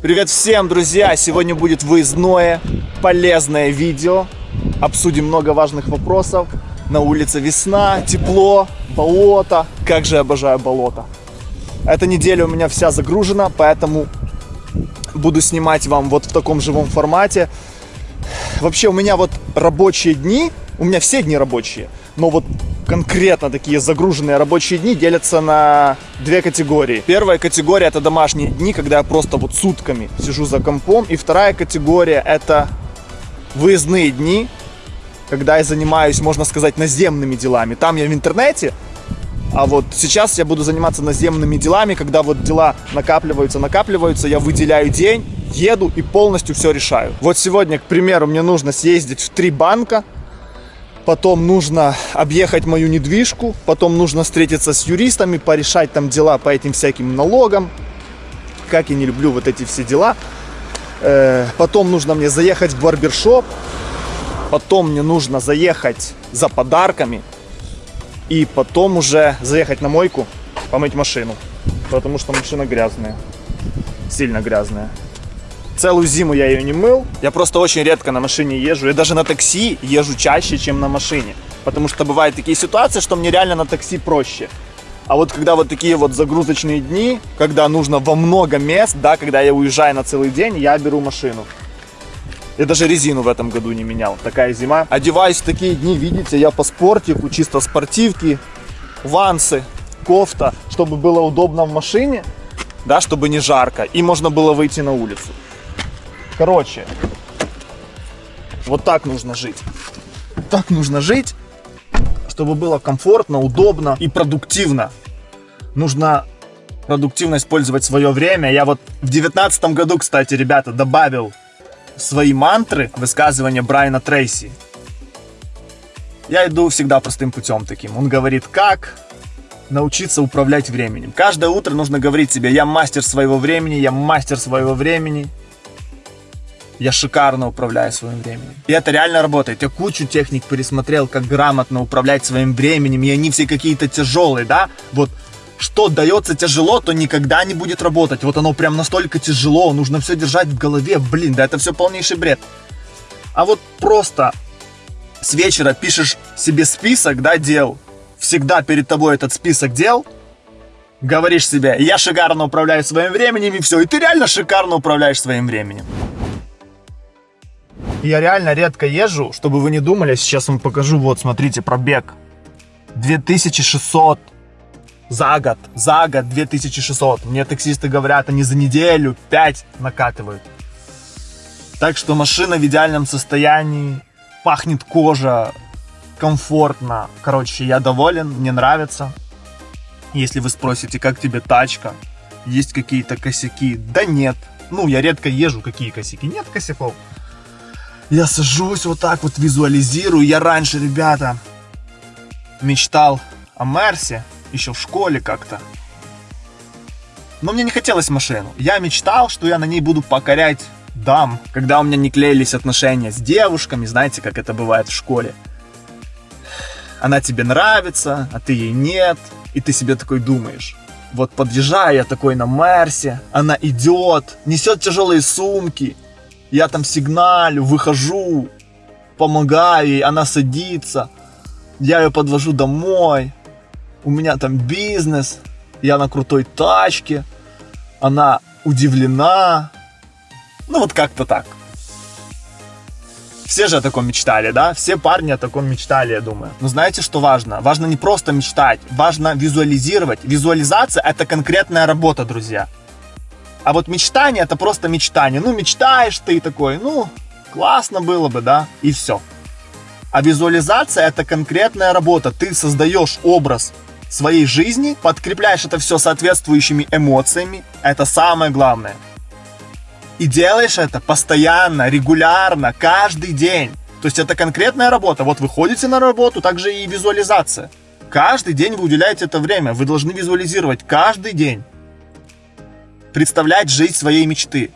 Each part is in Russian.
Привет всем, друзья! Сегодня будет выездное, полезное видео. Обсудим много важных вопросов. На улице весна, тепло, болото. Как же я обожаю болото. Эта неделя у меня вся загружена, поэтому буду снимать вам вот в таком живом формате. Вообще у меня вот рабочие дни, у меня все дни рабочие, но вот конкретно такие загруженные рабочие дни делятся на две категории. Первая категория это домашние дни, когда я просто вот сутками сижу за компом. И вторая категория это выездные дни, когда я занимаюсь, можно сказать, наземными делами. Там я в интернете, а вот сейчас я буду заниматься наземными делами, когда вот дела накапливаются, накапливаются, я выделяю день, еду и полностью все решаю. Вот сегодня, к примеру, мне нужно съездить в три банка, потом нужно объехать мою недвижку, потом нужно встретиться с юристами, порешать там дела по этим всяким налогам. Как я не люблю вот эти все дела. Э, потом нужно мне заехать в барбершоп, потом мне нужно заехать за подарками, и потом уже заехать на мойку, помыть машину, потому что машина грязная, сильно грязная. Целую зиму я ее не мыл. Я просто очень редко на машине езжу. Я даже на такси езжу чаще, чем на машине. Потому что бывают такие ситуации, что мне реально на такси проще. А вот когда вот такие вот загрузочные дни, когда нужно во много мест, да, когда я уезжаю на целый день, я беру машину. Я даже резину в этом году не менял. Такая зима. Одеваюсь в такие дни, видите, я по спортику, чисто спортивки, вансы, кофта, чтобы было удобно в машине, да, чтобы не жарко, и можно было выйти на улицу. Короче, вот так нужно жить. Так нужно жить, чтобы было комфортно, удобно и продуктивно. Нужно продуктивно использовать свое время. Я вот в девятнадцатом году, кстати, ребята, добавил свои мантры высказывания Брайана Трейси. Я иду всегда простым путем таким. Он говорит, как научиться управлять временем. Каждое утро нужно говорить себе, я мастер своего времени, я мастер своего времени я шикарно управляю своим временем. И это реально работает. Я кучу техник пересмотрел, как грамотно управлять своим временем, и они все какие-то тяжелые, да? Вот что дается тяжело, то никогда не будет работать. Вот оно прям настолько тяжело, нужно все держать в голове. Блин, да это все полнейший бред. А вот просто с вечера пишешь себе список, да, дел. Всегда перед тобой этот список дел. Говоришь себе, я шикарно управляю своим временем, и все. И ты реально шикарно управляешь своим временем. Я реально редко езжу, чтобы вы не думали, сейчас вам покажу, вот, смотрите, пробег. 2600 за год, за год 2600. Мне таксисты говорят, они за неделю 5 накатывают. Так что машина в идеальном состоянии, пахнет кожа, комфортно. Короче, я доволен, мне нравится. Если вы спросите, как тебе тачка, есть какие-то косяки? Да нет. Ну, я редко езжу, какие косяки? Нет косяков. Я сажусь вот так вот, визуализирую. Я раньше, ребята, мечтал о Мерсе, еще в школе как-то. Но мне не хотелось машину. Я мечтал, что я на ней буду покорять дам, когда у меня не клеились отношения с девушками, знаете, как это бывает в школе. Она тебе нравится, а ты ей нет, и ты себе такой думаешь. Вот подъезжаю я такой на Мерсе, она идет, несет тяжелые сумки, я там сигналю, выхожу, помогаю ей, она садится, я ее подвожу домой, у меня там бизнес, я на крутой тачке, она удивлена, ну вот как-то так. Все же о таком мечтали, да? Все парни о таком мечтали, я думаю. Но знаете, что важно? Важно не просто мечтать, важно визуализировать. Визуализация – это конкретная работа, друзья. А вот мечтание это просто мечтание. Ну, мечтаешь ты такой, ну, классно было бы, да, и все. А визуализация это конкретная работа. Ты создаешь образ своей жизни, подкрепляешь это все соответствующими эмоциями. Это самое главное. И делаешь это постоянно, регулярно, каждый день. То есть это конкретная работа. Вот вы ходите на работу, также и визуализация. Каждый день вы уделяете это время. Вы должны визуализировать каждый день представлять жизнь своей мечты.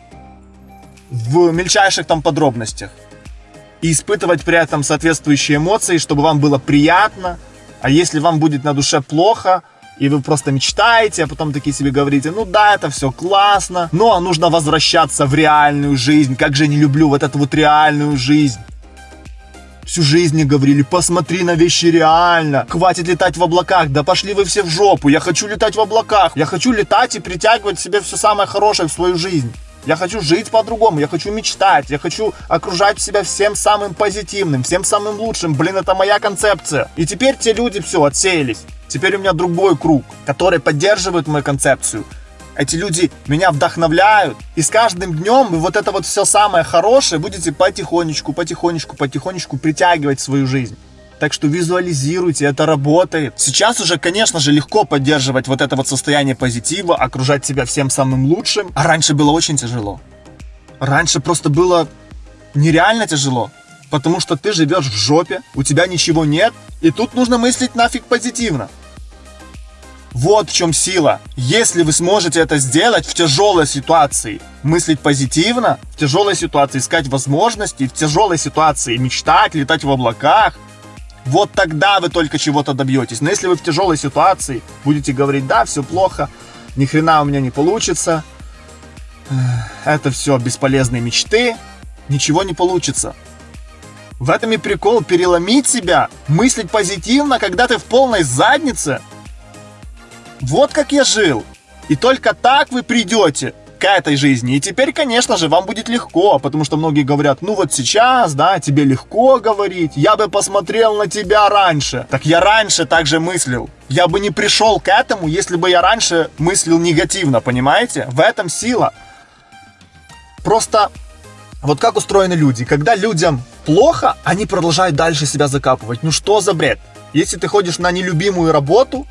В мельчайших там подробностях. И испытывать при этом соответствующие эмоции, чтобы вам было приятно, а если вам будет на душе плохо, и вы просто мечтаете, а потом такие себе говорите, ну да, это все классно, но нужно возвращаться в реальную жизнь, как же не люблю вот эту вот реальную жизнь. Всю жизнь мне говорили, посмотри на вещи реально, хватит летать в облаках, да пошли вы все в жопу, я хочу летать в облаках, я хочу летать и притягивать себе все самое хорошее в свою жизнь. Я хочу жить по-другому, я хочу мечтать, я хочу окружать себя всем самым позитивным, всем самым лучшим. Блин, это моя концепция. И теперь те люди все отсеялись. Теперь у меня другой круг, который поддерживает мою концепцию. Эти люди меня вдохновляют. И с каждым днем вы вот это вот все самое хорошее будете потихонечку, потихонечку, потихонечку притягивать в свою жизнь. Так что визуализируйте, это работает. Сейчас уже, конечно же, легко поддерживать вот это вот состояние позитива, окружать себя всем самым лучшим. А раньше было очень тяжело. Раньше просто было нереально тяжело. Потому что ты живешь в жопе, у тебя ничего нет, и тут нужно мыслить нафиг позитивно. Вот в чем сила. Если вы сможете это сделать в тяжелой ситуации, мыслить позитивно, в тяжелой ситуации искать возможности, в тяжелой ситуации мечтать, летать в облаках, вот тогда вы только чего-то добьетесь. Но если вы в тяжелой ситуации будете говорить, да, все плохо, ни хрена у меня не получится, это все бесполезные мечты, ничего не получится. В этом и прикол переломить себя, мыслить позитивно, когда ты в полной заднице. Вот как я жил. И только так вы придете к этой жизни. И теперь, конечно же, вам будет легко, потому что многие говорят, ну вот сейчас, да, тебе легко говорить, я бы посмотрел на тебя раньше. Так я раньше также мыслил. Я бы не пришел к этому, если бы я раньше мыслил негативно, понимаете? В этом сила. Просто вот как устроены люди. Когда людям плохо, они продолжают дальше себя закапывать. Ну что за бред? Если ты ходишь на нелюбимую работу,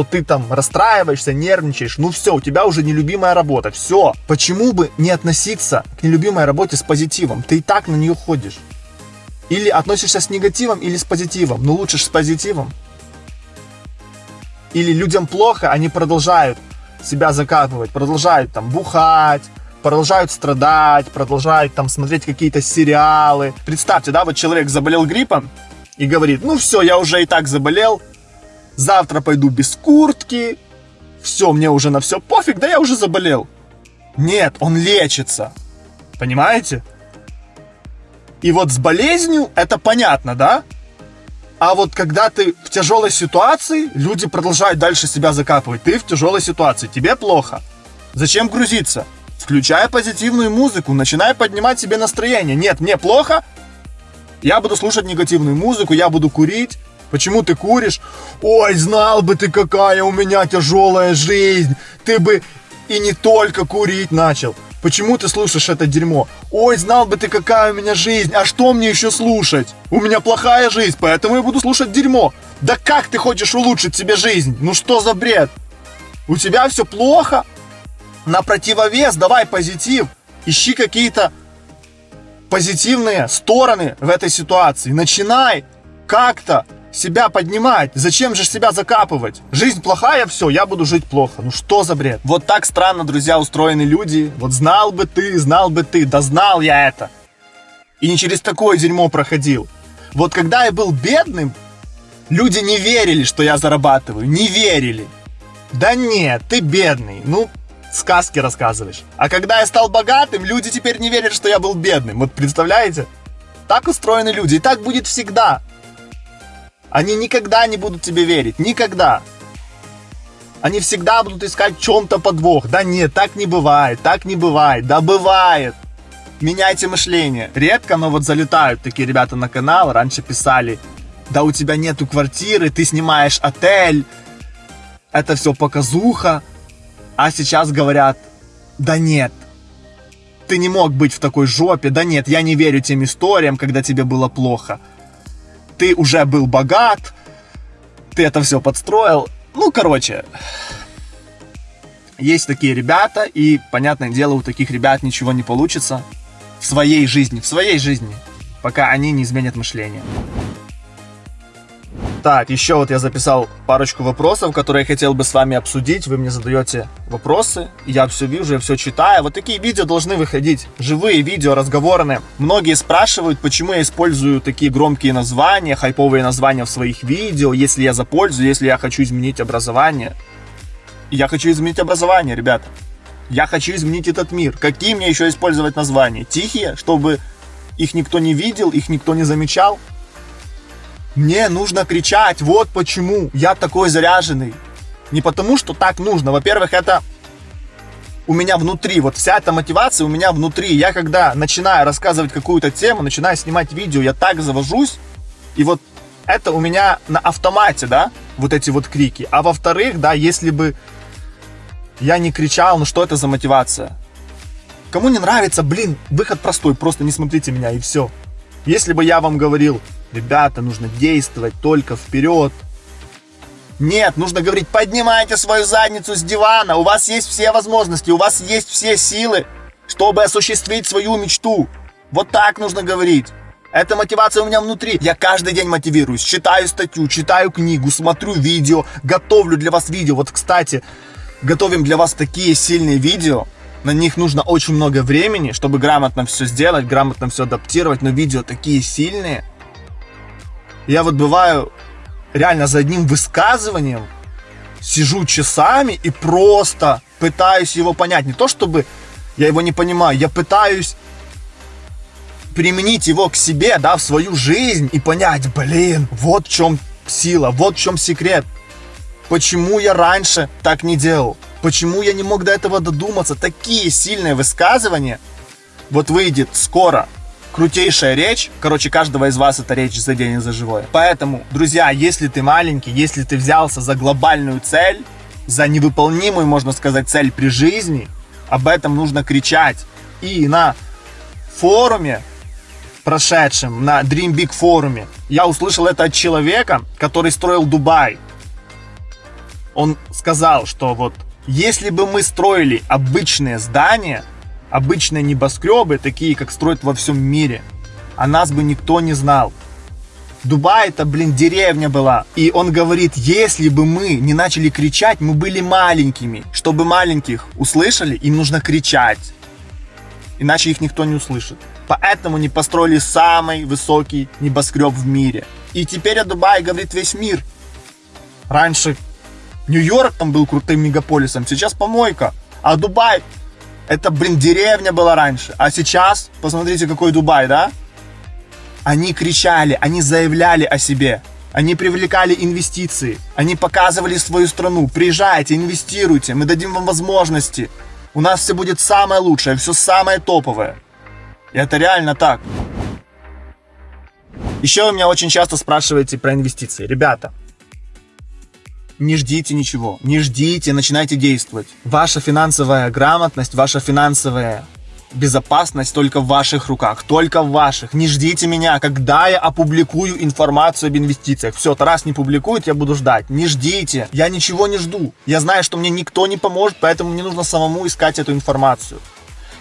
то ты там расстраиваешься, нервничаешь, ну все, у тебя уже нелюбимая работа, все. Почему бы не относиться к нелюбимой работе с позитивом? Ты и так на нее ходишь. Или относишься с негативом, или с позитивом. Ну лучше с позитивом. Или людям плохо, они продолжают себя закапывать, продолжают там бухать, продолжают страдать, продолжают там смотреть какие-то сериалы. Представьте, да, вот человек заболел гриппом и говорит, ну все, я уже и так заболел, завтра пойду без куртки, все, мне уже на все пофиг, да я уже заболел. Нет, он лечится. Понимаете? И вот с болезнью это понятно, да? А вот когда ты в тяжелой ситуации, люди продолжают дальше себя закапывать. Ты в тяжелой ситуации, тебе плохо. Зачем грузиться? Включай позитивную музыку, начинай поднимать себе настроение. Нет, мне плохо, я буду слушать негативную музыку, я буду курить, Почему ты куришь? Ой, знал бы ты, какая у меня тяжелая жизнь. Ты бы и не только курить начал. Почему ты слушаешь это дерьмо? Ой, знал бы ты, какая у меня жизнь. А что мне еще слушать? У меня плохая жизнь, поэтому я буду слушать дерьмо. Да как ты хочешь улучшить себе жизнь? Ну что за бред? У тебя все плохо? На противовес давай позитив. Ищи какие-то позитивные стороны в этой ситуации. Начинай как-то себя поднимать. Зачем же себя закапывать? Жизнь плохая, все, я буду жить плохо. Ну что за бред? Вот так странно, друзья, устроены люди. Вот знал бы ты, знал бы ты, да знал я это. И не через такое дерьмо проходил. Вот когда я был бедным, люди не верили, что я зарабатываю. Не верили. Да нет, ты бедный. Ну, сказки рассказываешь. А когда я стал богатым, люди теперь не верят, что я был бедным. Вот представляете? Так устроены люди. И так будет всегда. Они никогда не будут тебе верить. Никогда. Они всегда будут искать в чем-то подвох. Да нет, так не бывает, так не бывает. Да бывает. Меняйте мышление. Редко, но вот залетают такие ребята на канал. Раньше писали, да у тебя нету квартиры, ты снимаешь отель. Это все показуха. А сейчас говорят, да нет, ты не мог быть в такой жопе. Да нет, я не верю тем историям, когда тебе было плохо ты уже был богат, ты это все подстроил. Ну, короче, есть такие ребята, и, понятное дело, у таких ребят ничего не получится в своей жизни, в своей жизни, пока они не изменят мышление. Так, еще вот я записал парочку вопросов, которые я хотел бы с вами обсудить. Вы мне задаете вопросы, я все вижу, я все читаю. Вот такие видео должны выходить. Живые видео, разговорные. Многие спрашивают, почему я использую такие громкие названия, хайповые названия в своих видео, если я запользую, если я хочу изменить образование. Я хочу изменить образование, ребята. Я хочу изменить этот мир. Какие мне еще использовать названия? Тихие, чтобы их никто не видел, их никто не замечал? Мне нужно кричать, вот почему я такой заряженный. Не потому, что так нужно. Во-первых, это у меня внутри, вот вся эта мотивация у меня внутри. Я когда начинаю рассказывать какую-то тему, начинаю снимать видео, я так завожусь, и вот это у меня на автомате, да, вот эти вот крики. А во-вторых, да, если бы я не кричал, ну что это за мотивация? Кому не нравится, блин, выход простой, просто не смотрите меня и все. Если бы я вам говорил, Ребята, нужно действовать только вперед. Нет, нужно говорить, поднимайте свою задницу с дивана, у вас есть все возможности, у вас есть все силы, чтобы осуществить свою мечту. Вот так нужно говорить. Эта мотивация у меня внутри. Я каждый день мотивируюсь, читаю статью, читаю книгу, смотрю видео, готовлю для вас видео. Вот, кстати, готовим для вас такие сильные видео. На них нужно очень много времени, чтобы грамотно все сделать, грамотно все адаптировать. Но видео такие сильные, я вот бываю реально за одним высказыванием сижу часами и просто пытаюсь его понять. Не то чтобы я его не понимаю, я пытаюсь применить его к себе, да, в свою жизнь и понять, блин, вот в чем сила, вот в чем секрет. Почему я раньше так не делал? Почему я не мог до этого додуматься? Такие сильные высказывания вот выйдет скоро крутейшая речь. Короче, каждого из вас эта речь заденет за живое. Поэтому, друзья, если ты маленький, если ты взялся за глобальную цель, за невыполнимую, можно сказать, цель при жизни, об этом нужно кричать. И на форуме, прошедшем, на Dream Big форуме, я услышал это от человека, который строил Дубай. Он сказал, что вот если бы мы строили обычные здания, обычные небоскребы, такие, как строят во всем мире, о нас бы никто не знал. Дубай это, блин, деревня была. И он говорит, если бы мы не начали кричать, мы были маленькими. Чтобы маленьких услышали, им нужно кричать. Иначе их никто не услышит. Поэтому не построили самый высокий небоскреб в мире. И теперь о Дубае говорит весь мир. Раньше Нью-Йорк там был крутым мегаполисом, сейчас помойка. А Дубай это, блин, деревня была раньше. А сейчас, посмотрите, какой Дубай, да? Они кричали, они заявляли о себе. Они привлекали инвестиции. Они показывали свою страну. Приезжайте, инвестируйте, мы дадим вам возможности. У нас все будет самое лучшее, все самое топовое. И это реально так. Еще вы меня очень часто спрашиваете про инвестиции. Ребята, не ждите ничего, не ждите, начинайте действовать. Ваша финансовая грамотность, ваша финансовая безопасность только в ваших руках, только в ваших. Не ждите меня, когда я опубликую информацию об инвестициях. Все, Тарас не публикует, я буду ждать. Не ждите, я ничего не жду. Я знаю, что мне никто не поможет, поэтому мне нужно самому искать эту информацию.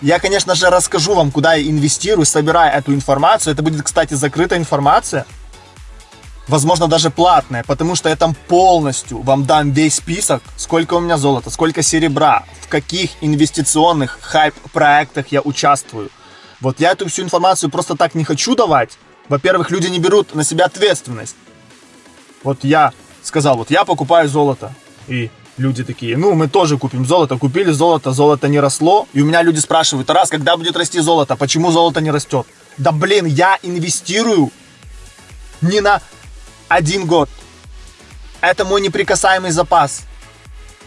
Я, конечно же, расскажу вам, куда я инвестирую, собирая эту информацию. Это будет, кстати, закрытая информация возможно, даже платное, потому что я там полностью вам дам весь список, сколько у меня золота, сколько серебра, в каких инвестиционных хайп-проектах я участвую. Вот я эту всю информацию просто так не хочу давать. Во-первых, люди не берут на себя ответственность. Вот я сказал, вот я покупаю золото. И люди такие, ну, мы тоже купим золото. Купили золото, золото не росло. И у меня люди спрашивают, раз, когда будет расти золото? Почему золото не растет? Да блин, я инвестирую не на один год. Это мой неприкасаемый запас.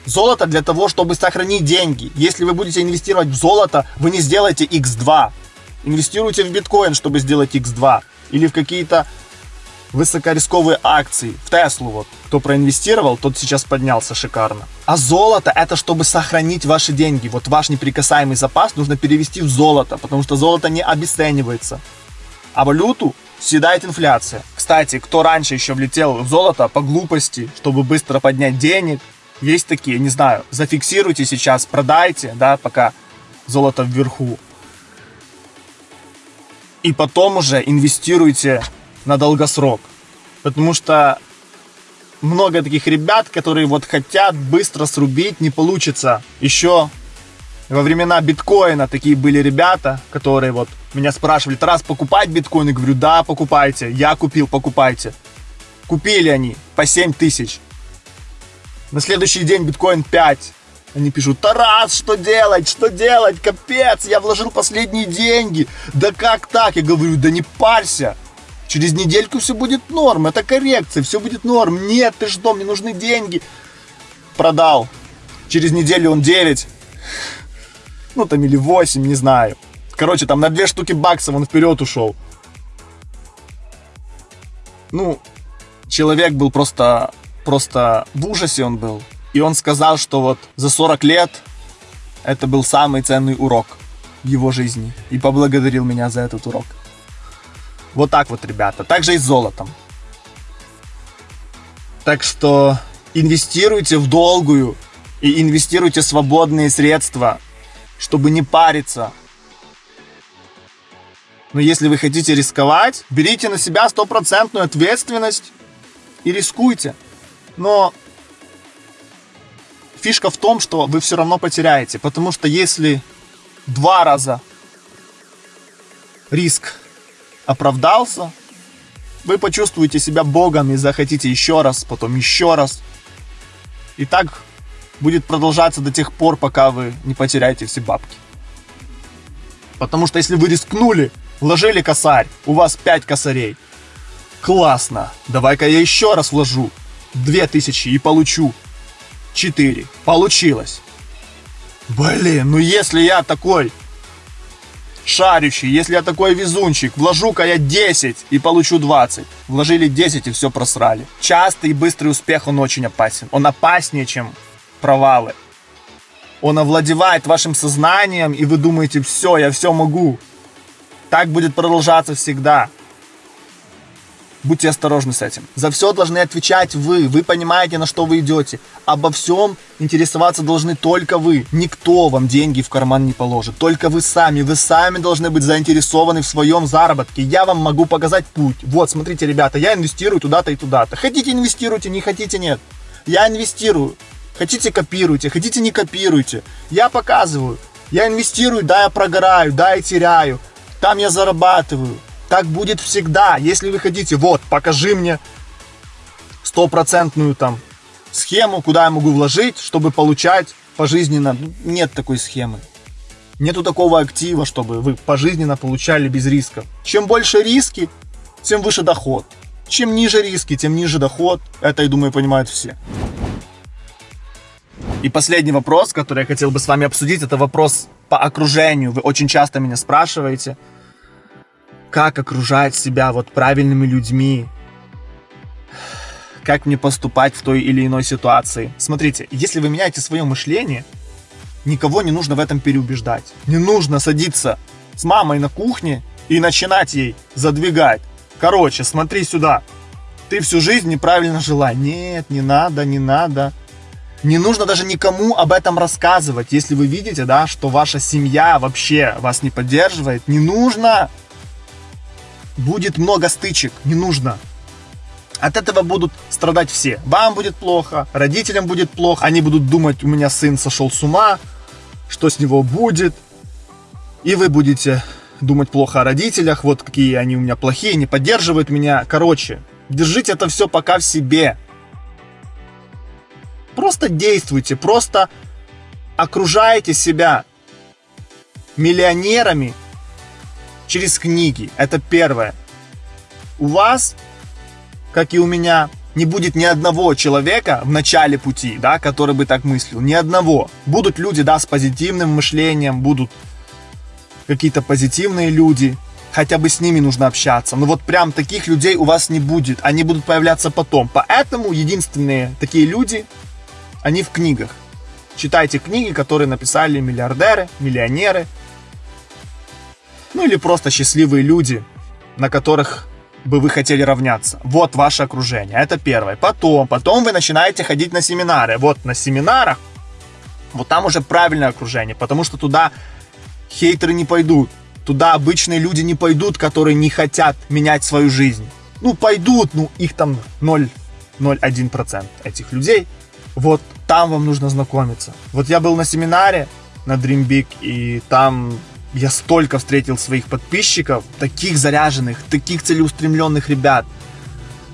Золото для того, чтобы сохранить деньги. Если вы будете инвестировать в золото, вы не сделаете x2. Инвестируйте в биткоин, чтобы сделать x2. Или в какие-то высокорисковые акции. В Теслу вот. Кто проинвестировал, тот сейчас поднялся шикарно. А золото это чтобы сохранить ваши деньги. Вот ваш неприкасаемый запас нужно перевести в золото, потому что золото не обесценивается. А валюту съедает инфляция. Кстати, кто раньше еще влетел в золото по глупости, чтобы быстро поднять денег, есть такие, не знаю, зафиксируйте сейчас, продайте, да, пока золото вверху. И потом уже инвестируйте на долгосрок. Потому что много таких ребят, которые вот хотят быстро срубить, не получится. Еще во времена биткоина такие были ребята, которые вот меня спрашивали, Тарас, покупать биткоин? Я говорю, да, покупайте. Я купил, покупайте. Купили они по 7 тысяч. На следующий день биткоин 5. Они пишут, Тарас, что делать, что делать, капец, я вложил последние деньги. Да как так? Я говорю, да не парься. Через недельку все будет норм, это коррекция, все будет норм. Нет, ты что, мне нужны деньги. Продал. Через неделю он 9. Ну, там или 8, не знаю. Короче, там на две штуки баксов он вперед ушел. Ну, человек был просто, просто в ужасе он был. И он сказал, что вот за 40 лет это был самый ценный урок в его жизни. И поблагодарил меня за этот урок. Вот так вот, ребята. Также и с золотом. Так что инвестируйте в долгую и инвестируйте свободные средства, чтобы не париться. Но если вы хотите рисковать, берите на себя стопроцентную ответственность и рискуйте. Но фишка в том, что вы все равно потеряете, потому что если два раза риск оправдался, вы почувствуете себя богом и захотите еще раз, потом еще раз. И так будет продолжаться до тех пор, пока вы не потеряете все бабки. Потому что если вы рискнули, вложили косарь, у вас 5 косарей. Классно, давай-ка я еще раз вложу 2000 и получу 4. Получилось. Блин, ну если я такой шарющий, если я такой везунчик, вложу-ка я 10 и получу 20. Вложили 10 и все просрали. Частый и быстрый успех, он очень опасен. Он опаснее, чем провалы. Он овладевает вашим сознанием, и вы думаете, все, я все могу. Так будет продолжаться всегда. Будьте осторожны с этим. За все должны отвечать вы. Вы понимаете, на что вы идете. Обо всем интересоваться должны только вы. Никто вам деньги в карман не положит. Только вы сами. Вы сами должны быть заинтересованы в своем заработке. Я вам могу показать путь. Вот, смотрите, ребята, я инвестирую туда-то и туда-то. Хотите инвестируйте, не хотите нет. Я инвестирую. Хотите копируйте, хотите не копируйте. Я показываю. Я инвестирую, да, я прогораю, да, я теряю. Там я зарабатываю. Так будет всегда. Если вы хотите, вот, покажи мне стопроцентную там схему, куда я могу вложить, чтобы получать пожизненно. Нет такой схемы. Нету такого актива, чтобы вы пожизненно получали без рисков. Чем больше риски, тем выше доход. Чем ниже риски, тем ниже доход. Это, я думаю, понимают все. И последний вопрос, который я хотел бы с вами обсудить, это вопрос по окружению. Вы очень часто меня спрашиваете как окружать себя вот правильными людьми, как мне поступать в той или иной ситуации. Смотрите, если вы меняете свое мышление, никого не нужно в этом переубеждать. Не нужно садиться с мамой на кухне и начинать ей задвигать. Короче, смотри сюда. Ты всю жизнь неправильно жила. Нет, не надо, не надо. Не нужно даже никому об этом рассказывать. Если вы видите, да, что ваша семья вообще вас не поддерживает, не нужно будет много стычек, не нужно. От этого будут страдать все. Вам будет плохо, родителям будет плохо, они будут думать, у меня сын сошел с ума, что с него будет. И вы будете думать плохо о родителях, вот какие они у меня плохие, не поддерживают меня. Короче, держите это все пока в себе. Просто действуйте, просто окружайте себя миллионерами, через книги. Это первое. У вас, как и у меня, не будет ни одного человека в начале пути, да, который бы так мыслил. Ни одного. Будут люди, да, с позитивным мышлением, будут какие-то позитивные люди. Хотя бы с ними нужно общаться. Но вот прям таких людей у вас не будет. Они будут появляться потом. Поэтому единственные такие люди, они в книгах. Читайте книги, которые написали миллиардеры, миллионеры, ну или просто счастливые люди, на которых бы вы хотели равняться. Вот ваше окружение. Это первое. Потом, потом вы начинаете ходить на семинары. Вот на семинарах, вот там уже правильное окружение, потому что туда хейтеры не пойдут. Туда обычные люди не пойдут, которые не хотят менять свою жизнь. Ну, пойдут, ну, их там 0, 0,1% этих людей. Вот там вам нужно знакомиться. Вот я был на семинаре на Dream Big, и там я столько встретил своих подписчиков, таких заряженных, таких целеустремленных ребят.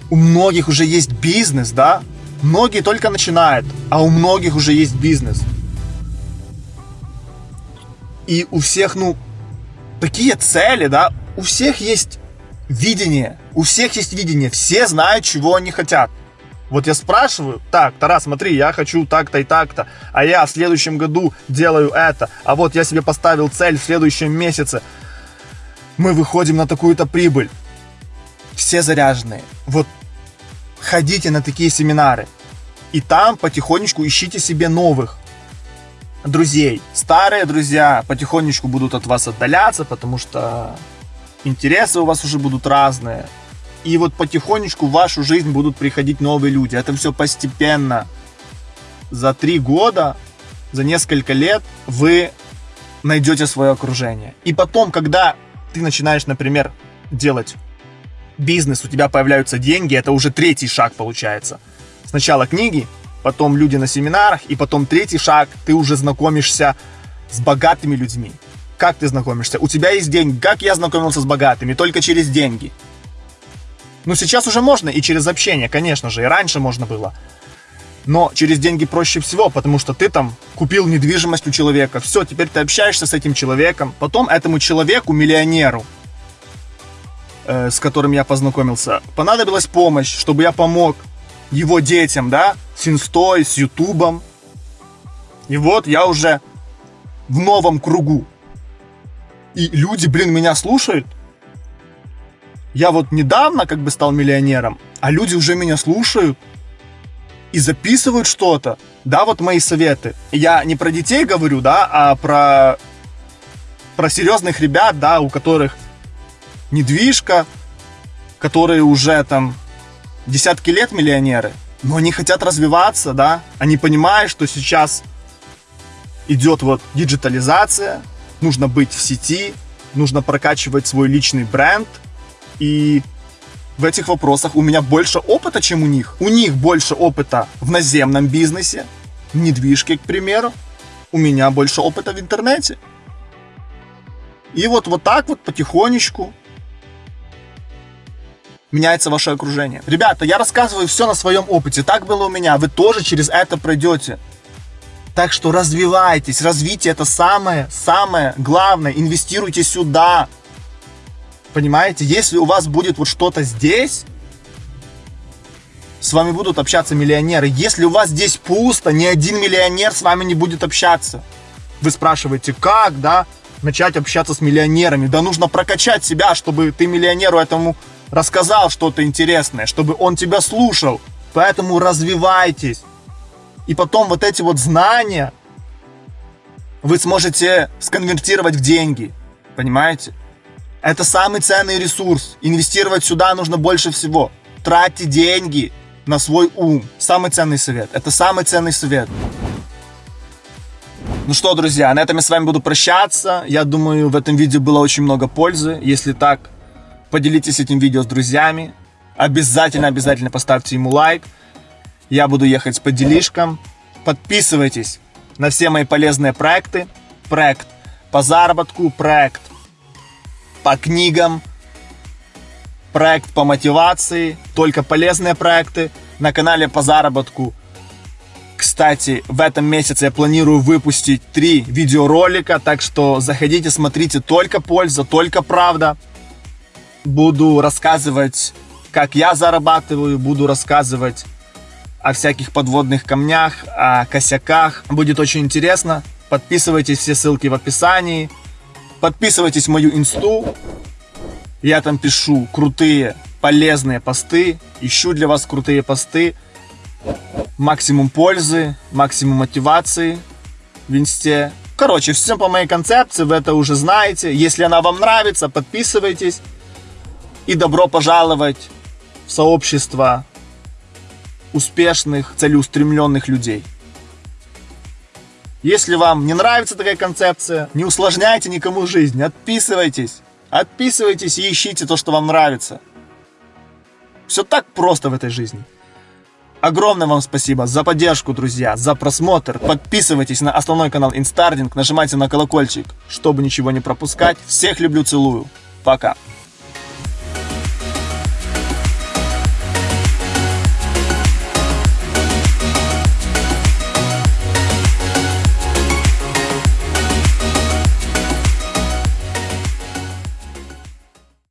У многих уже есть бизнес, да? Многие только начинают, а у многих уже есть бизнес. И у всех, ну, такие цели, да, у всех есть видение, у всех есть видение, все знают, чего они хотят. Вот я спрашиваю, так, Тарас, смотри, я хочу так-то и так-то, а я в следующем году делаю это, а вот я себе поставил цель в следующем месяце, мы выходим на такую-то прибыль. Все заряженные. Вот ходите на такие семинары, и там потихонечку ищите себе новых друзей. Старые друзья потихонечку будут от вас отдаляться, потому что интересы у вас уже будут разные. И вот потихонечку в вашу жизнь будут приходить новые люди. Это все постепенно. За три года, за несколько лет вы найдете свое окружение. И потом, когда ты начинаешь, например, делать бизнес, у тебя появляются деньги, это уже третий шаг получается. Сначала книги, потом люди на семинарах, и потом третий шаг, ты уже знакомишься с богатыми людьми. Как ты знакомишься? У тебя есть деньги. Как я знакомился с богатыми? Только через деньги. Ну, сейчас уже можно и через общение, конечно же, и раньше можно было. Но через деньги проще всего, потому что ты там купил недвижимость у человека. Все, теперь ты общаешься с этим человеком. Потом этому человеку, миллионеру, э, с которым я познакомился, понадобилась помощь, чтобы я помог его детям, да, с инстой, с ютубом. И вот я уже в новом кругу. И люди, блин, меня слушают. Я вот недавно как бы стал миллионером, а люди уже меня слушают и записывают что-то. Да, вот мои советы. Я не про детей говорю, да, а про, про серьезных ребят, да, у которых недвижка, которые уже там десятки лет миллионеры, но они хотят развиваться, да, они понимают, что сейчас идет вот диджитализация, нужно быть в сети, нужно прокачивать свой личный бренд, и в этих вопросах у меня больше опыта, чем у них. У них больше опыта в наземном бизнесе, в недвижке, к примеру. У меня больше опыта в интернете. И вот, вот так вот потихонечку меняется ваше окружение. Ребята, я рассказываю все на своем опыте. Так было у меня. Вы тоже через это пройдете. Так что развивайтесь. Развитие это самое-самое главное. Инвестируйте сюда. Понимаете? Если у вас будет вот что-то здесь, с вами будут общаться миллионеры. Если у вас здесь пусто, ни один миллионер с вами не будет общаться. Вы спрашиваете, как, да, начать общаться с миллионерами? Да нужно прокачать себя, чтобы ты миллионеру этому рассказал что-то интересное, чтобы он тебя слушал. Поэтому развивайтесь. И потом вот эти вот знания вы сможете сконвертировать в деньги. Понимаете? Это самый ценный ресурс. Инвестировать сюда нужно больше всего. Тратьте деньги на свой ум. Самый ценный совет. Это самый ценный совет. Ну что, друзья, на этом я с вами буду прощаться. Я думаю, в этом видео было очень много пользы. Если так, Поделитесь этим видео с друзьями. Обязательно, обязательно поставьте ему лайк. Я буду ехать по делишкам. Подписывайтесь на все мои полезные проекты. Проект по заработку, проект по книгам, проект по мотивации, только полезные проекты. На канале по заработку кстати, в этом месяце я планирую выпустить три видеоролика, так что заходите, смотрите, только польза, только правда буду рассказывать, как я зарабатываю, буду рассказывать о всяких подводных камнях, о косяках. Будет очень интересно. Подписывайтесь, все ссылки в описании. Подписывайтесь в мою инсту. Я там пишу крутые, полезные посты. Ищу для вас крутые посты. Максимум пользы, максимум мотивации в инсте. Короче, все по моей концепции, вы это уже знаете. Если она вам нравится, подписывайтесь и добро пожаловать в сообщество успешных, целеустремленных людей. Если вам не нравится такая концепция, не усложняйте никому жизнь, отписывайтесь. Отписывайтесь и ищите то, что вам нравится. Все так просто в этой жизни. Огромное вам спасибо за поддержку, друзья, за просмотр. Подписывайтесь на основной канал Инстардинг, нажимайте на колокольчик, чтобы ничего не пропускать. Всех люблю, целую. Пока.